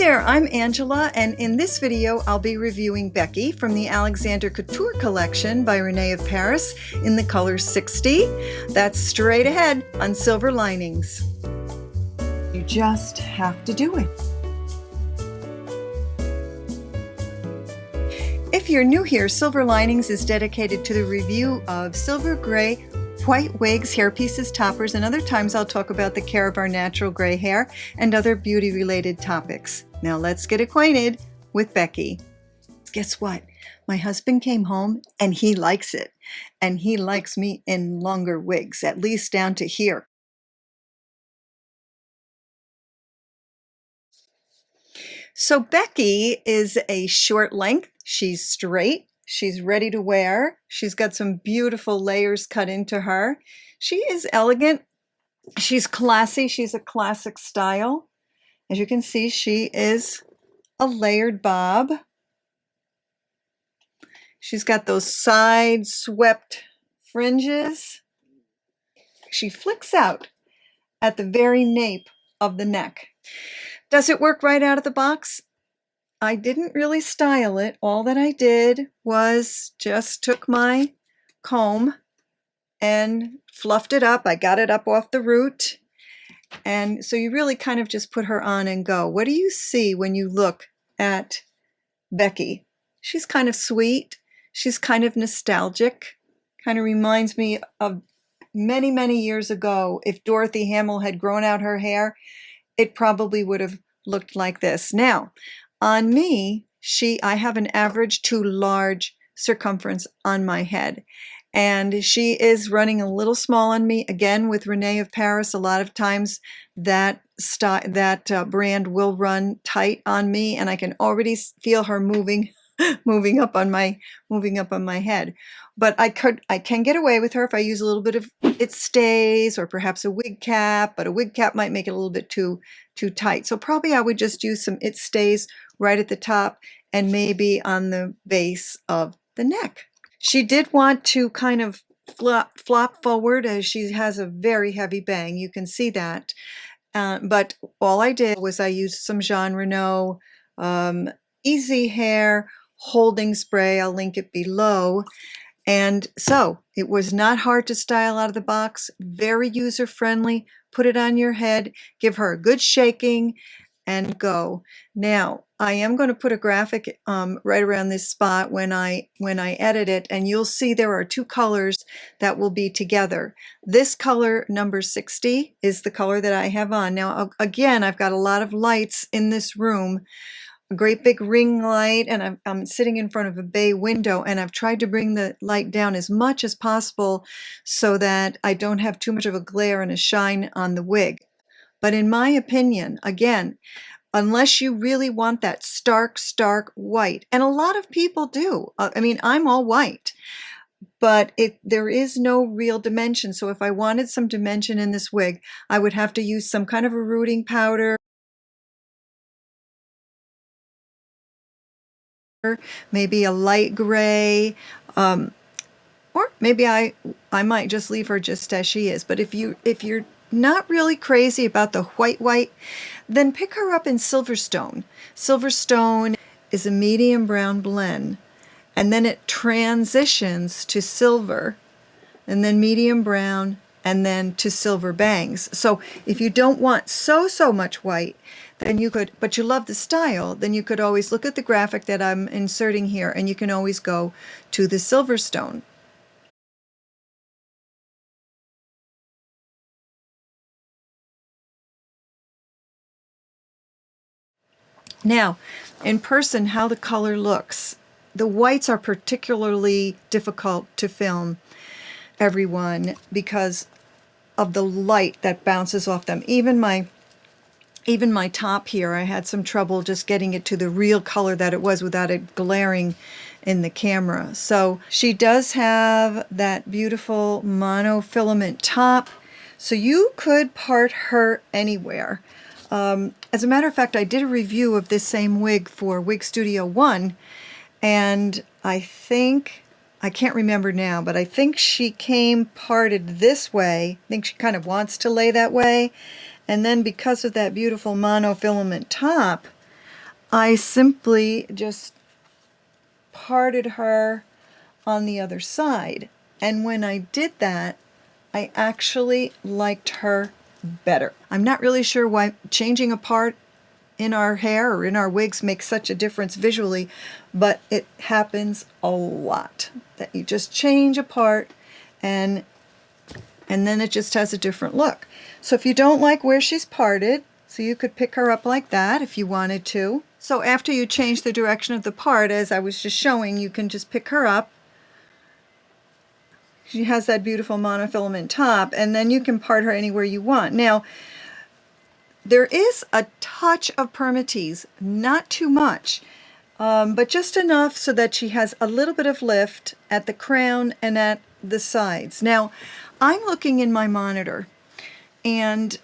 there, I'm Angela, and in this video I'll be reviewing Becky from the Alexander Couture collection by Renee of Paris in the color 60. That's straight ahead on Silver Linings. You just have to do it. If you're new here, Silver Linings is dedicated to the review of silver gray white wigs, hairpieces, toppers, and other times I'll talk about the care of our natural gray hair and other beauty related topics. Now let's get acquainted with Becky. Guess what? My husband came home and he likes it. And he likes me in longer wigs, at least down to here. So Becky is a short length. She's straight. She's ready to wear. She's got some beautiful layers cut into her. She is elegant. She's classy. She's a classic style. As you can see, she is a layered bob. She's got those side swept fringes. She flicks out at the very nape of the neck. Does it work right out of the box? I didn't really style it. All that I did was just took my comb and fluffed it up. I got it up off the root and so you really kind of just put her on and go. What do you see when you look at Becky? She's kind of sweet. She's kind of nostalgic. Kind of reminds me of many, many years ago. If Dorothy Hamill had grown out her hair, it probably would have looked like this. Now, on me, she I have an average to large circumference on my head and she is running a little small on me again with Renee of Paris. A lot of times that that uh, brand will run tight on me and I can already feel her moving moving up on my moving up on my head. But I could I can get away with her if I use a little bit of it stays or perhaps a wig cap but a wig cap might make it a little bit too too tight. So probably I would just use some it stays right at the top and maybe on the base of the neck she did want to kind of flop, flop forward as she has a very heavy bang. You can see that. Uh, but all I did was I used some Jon Renau um, Easy Hair holding spray. I'll link it below. And so it was not hard to style out of the box, very user friendly. Put it on your head, give her a good shaking, and go. Now, I am going to put a graphic um, right around this spot when I when I edit it, and you'll see there are two colors that will be together. This color, number 60, is the color that I have on. Now, again, I've got a lot of lights in this room, a great big ring light, and I'm, I'm sitting in front of a bay window, and I've tried to bring the light down as much as possible so that I don't have too much of a glare and a shine on the wig. But in my opinion, again, unless you really want that stark, stark white, and a lot of people do. Uh, I mean, I'm all white, but it there is no real dimension. So if I wanted some dimension in this wig, I would have to use some kind of a rooting powder. Maybe a light gray, um, or maybe I I might just leave her just as she is. But if you if you're not really crazy about the white white, then pick her up in Silverstone. Silverstone is a medium brown blend and then it transitions to silver and then medium brown and then to silver bangs. So if you don't want so, so much white, then you could, but you love the style, then you could always look at the graphic that I'm inserting here and you can always go to the Silverstone. Now, in person, how the color looks. The whites are particularly difficult to film, everyone, because of the light that bounces off them. Even my even my top here, I had some trouble just getting it to the real color that it was without it glaring in the camera. So she does have that beautiful monofilament top. So you could part her anywhere. Um, as a matter of fact, I did a review of this same wig for Wig Studio One, and I think, I can't remember now, but I think she came parted this way. I think she kind of wants to lay that way. And then because of that beautiful monofilament top, I simply just parted her on the other side. And when I did that, I actually liked her better. I'm not really sure why changing a part in our hair or in our wigs makes such a difference visually, but it happens a lot that you just change a part and and then it just has a different look. So if you don't like where she's parted, so you could pick her up like that if you wanted to. So after you change the direction of the part, as I was just showing, you can just pick her up. She has that beautiful monofilament top, and then you can part her anywhere you want. Now, there is a touch of permatease, not too much, um, but just enough so that she has a little bit of lift at the crown and at the sides. Now, I'm looking in my monitor and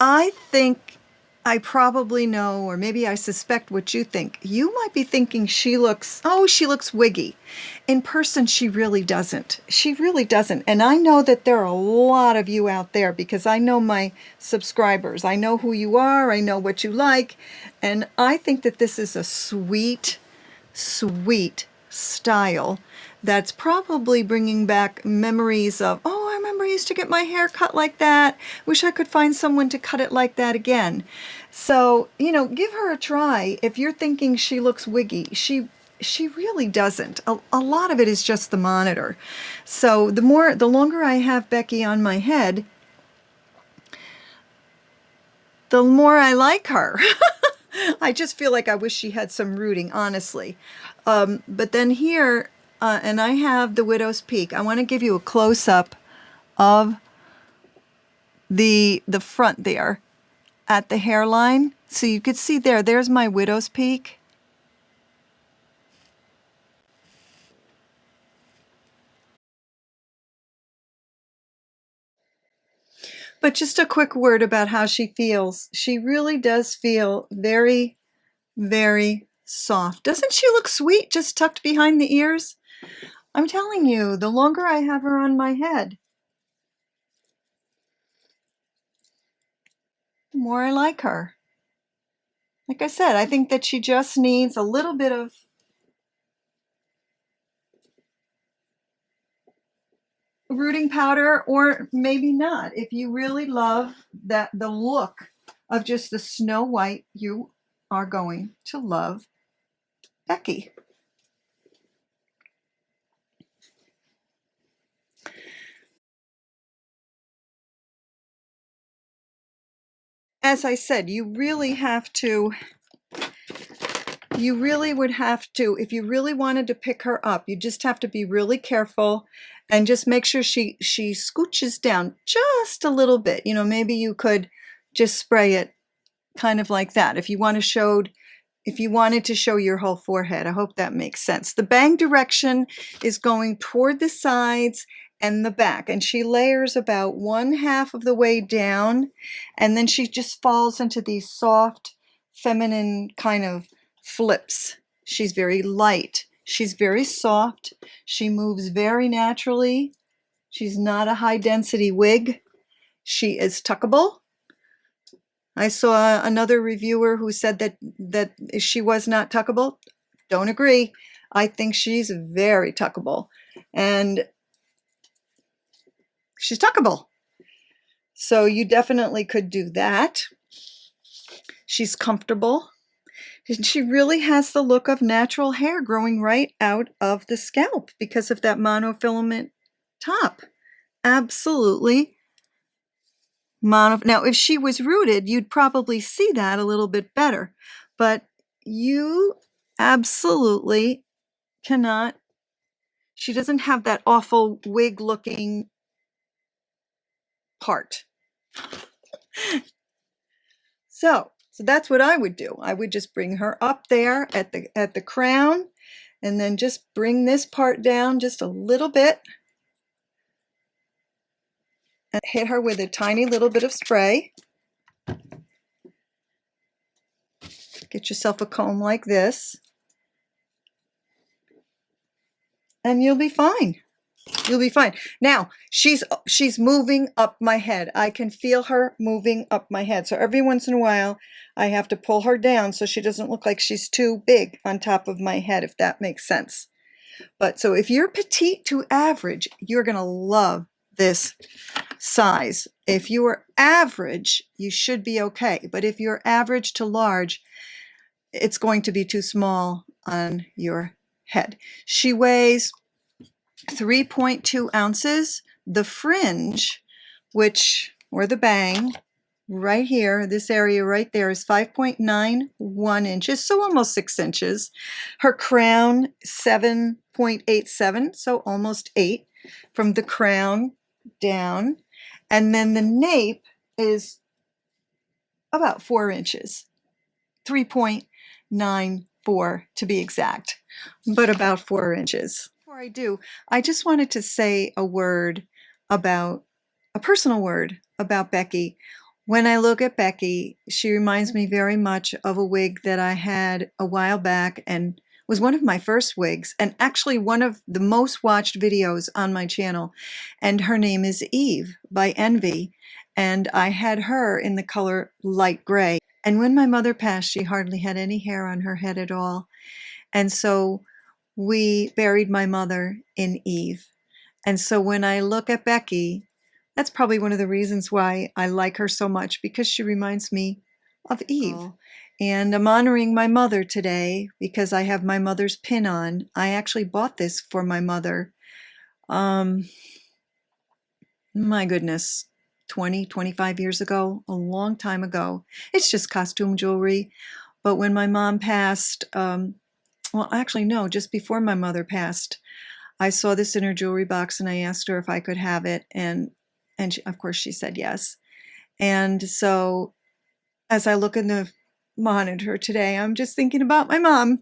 I think I probably know, or maybe I suspect what you think. You might be thinking she looks, oh, she looks wiggy. In person, she really doesn't. She really doesn't. And I know that there are a lot of you out there because I know my subscribers. I know who you are. I know what you like. And I think that this is a sweet, sweet style that's probably bringing back memories of, oh, I remember I used to get my hair cut like that. Wish I could find someone to cut it like that again. So, you know, give her a try. If you're thinking she looks wiggy, she she really doesn't. A, a lot of it is just the monitor. So the more, the longer I have Becky on my head, the more I like her. I just feel like I wish she had some rooting, honestly. Um, but then here, uh, and I have the Widow's Peak. I want to give you a close-up of the, the front there at the hairline. So you could see there, there's my Widow's Peak. But just a quick word about how she feels. She really does feel very, very soft. Doesn't she look sweet just tucked behind the ears? I'm telling you, the longer I have her on my head, the more I like her. Like I said, I think that she just needs a little bit of rooting powder or maybe not. If you really love that the look of just the Snow White, you are going to love Becky. As I said, you really have to, you really would have to, if you really wanted to pick her up, you just have to be really careful and just make sure she, she scooches down just a little bit. You know, maybe you could just spray it kind of like that. If you want to show if you wanted to show your whole forehead. I hope that makes sense. The bang direction is going toward the sides and the back and she layers about one half of the way down and then she just falls into these soft feminine kind of flips. She's very light. She's very soft. She moves very naturally. She's not a high density wig. She is tuckable. I saw another reviewer who said that, that she was not tuckable. Don't agree. I think she's very tuckable. And she's tuckable. So you definitely could do that. She's comfortable. And she really has the look of natural hair growing right out of the scalp because of that monofilament top. Absolutely mono. Now, if she was rooted, you'd probably see that a little bit better, but you absolutely cannot. She doesn't have that awful wig looking part. so, so that's what I would do. I would just bring her up there at the at the crown and then just bring this part down just a little bit and hit her with a tiny little bit of spray. Get yourself a comb like this. And you'll be fine. You'll be fine. Now, she's she's moving up my head. I can feel her moving up my head. So every once in a while, I have to pull her down so she doesn't look like she's too big on top of my head, if that makes sense. But so if you're petite to average, you're going to love this size. If you are average, you should be okay. But if you're average to large, it's going to be too small on your head. She weighs 3.2 ounces. The fringe, which, or the bang, right here, this area right there is 5.91 inches, so almost six inches. Her crown, 7.87, so almost eight from the crown down. And then the nape is about four inches, 3.94 to be exact, but about four inches before I do, I just wanted to say a word about a personal word about Becky. When I look at Becky, she reminds me very much of a wig that I had a while back and was one of my first wigs and actually one of the most watched videos on my channel. And her name is Eve by Envy. And I had her in the color light gray. And when my mother passed, she hardly had any hair on her head at all. And so we buried my mother in Eve. And so when I look at Becky, that's probably one of the reasons why I like her so much because she reminds me of Eve. Oh. And I'm honoring my mother today because I have my mother's pin on. I actually bought this for my mother. Um, my goodness, 20, 25 years ago, a long time ago. It's just costume jewelry. But when my mom passed, um, well, actually, no, just before my mother passed, I saw this in her jewelry box and I asked her if I could have it. And, and she, of course, she said yes. And so as I look in the monitor today, I'm just thinking about my mom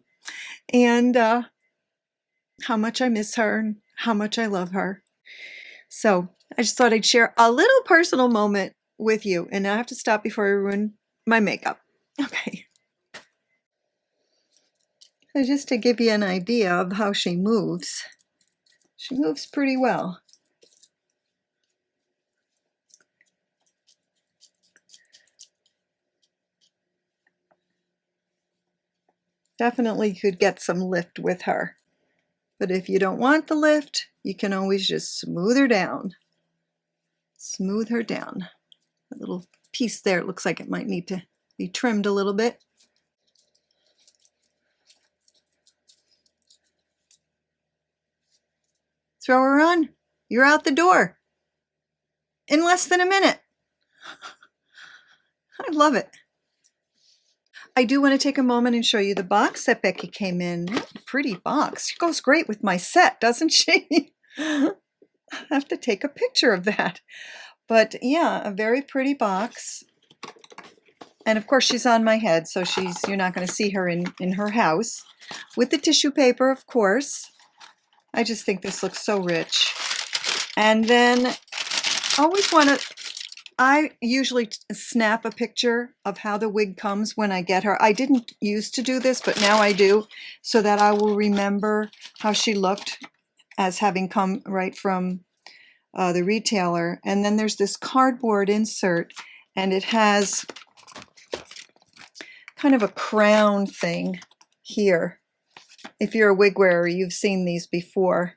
and uh, how much I miss her and how much I love her. So I just thought I'd share a little personal moment with you. And I have to stop before I ruin my makeup. Okay. So just to give you an idea of how she moves, she moves pretty well. Definitely could get some lift with her. But if you don't want the lift, you can always just smooth her down. Smooth her down. A little piece there, it looks like it might need to be trimmed a little bit. Throw her on. You're out the door in less than a minute. I love it. I do want to take a moment and show you the box that Becky came in. Pretty box. She goes great with my set, doesn't she? I have to take a picture of that. But yeah, a very pretty box. And of course she's on my head, so she's you're not going to see her in, in her house. With the tissue paper, of course. I just think this looks so rich. And then always want to, I usually snap a picture of how the wig comes when I get her. I didn't used to do this, but now I do, so that I will remember how she looked as having come right from uh, the retailer. And then there's this cardboard insert, and it has kind of a crown thing here if you're a wig wearer, you've seen these before.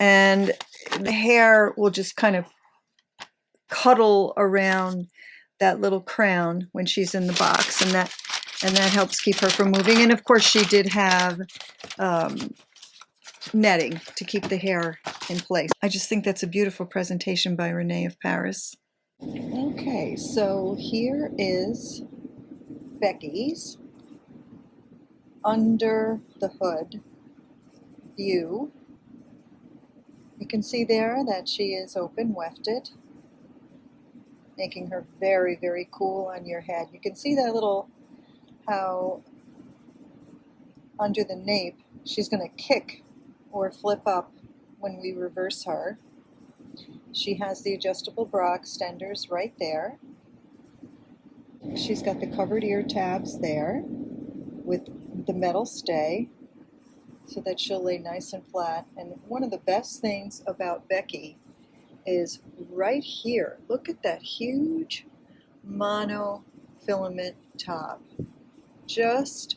And the hair will just kind of cuddle around that little crown when she's in the box and that and that helps keep her from moving and of course she did have um, netting to keep the hair in place. I just think that's a beautiful presentation by Renee of Paris. Okay, so here is Becky's under the hood view. You can see there that she is open wefted, making her very, very cool on your head. You can see that little, how under the nape, she's going to kick or flip up when we reverse her. She has the adjustable bra extenders right there. She's got the covered ear tabs there with the metal stay. so that she'll lay nice and flat. And one of the best things about Becky is right here. Look at that huge monofilament top. Just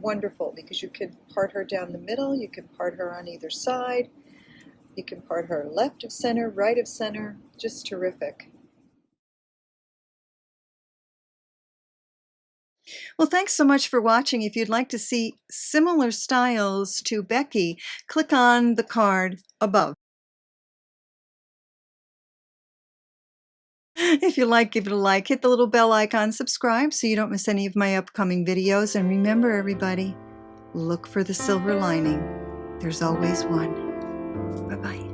wonderful because you can part her down the middle, you can part her on either side, you can part her left of center, right of center, just terrific. Well, thanks so much for watching. If you'd like to see similar styles to Becky, click on the card above. If you like, give it a like, hit the little bell icon, subscribe so you don't miss any of my upcoming videos. And remember, everybody, look for the silver lining. There's always one. Bye-bye.